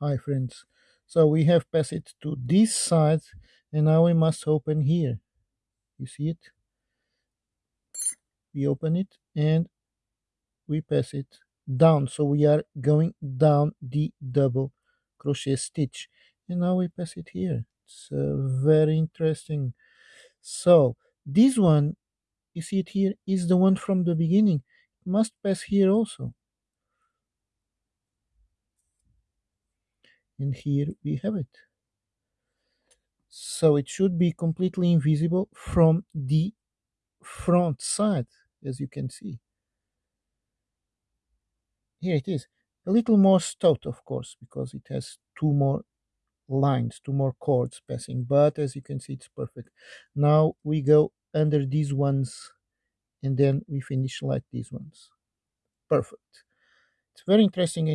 Hi friends. So we have passed it to this side and now we must open here. You see it? We open it and we pass it down. So we are going down the double crochet stitch. And now we pass it here. It's uh, very interesting. So this one, you see it here, is the one from the beginning. It must pass here also. And here we have it. So it should be completely invisible from the front side, as you can see. Here it is. A little more stout, of course, because it has two more lines, two more cords passing, but as you can see, it's perfect. Now we go under these ones and then we finish like these ones. Perfect. It's very interesting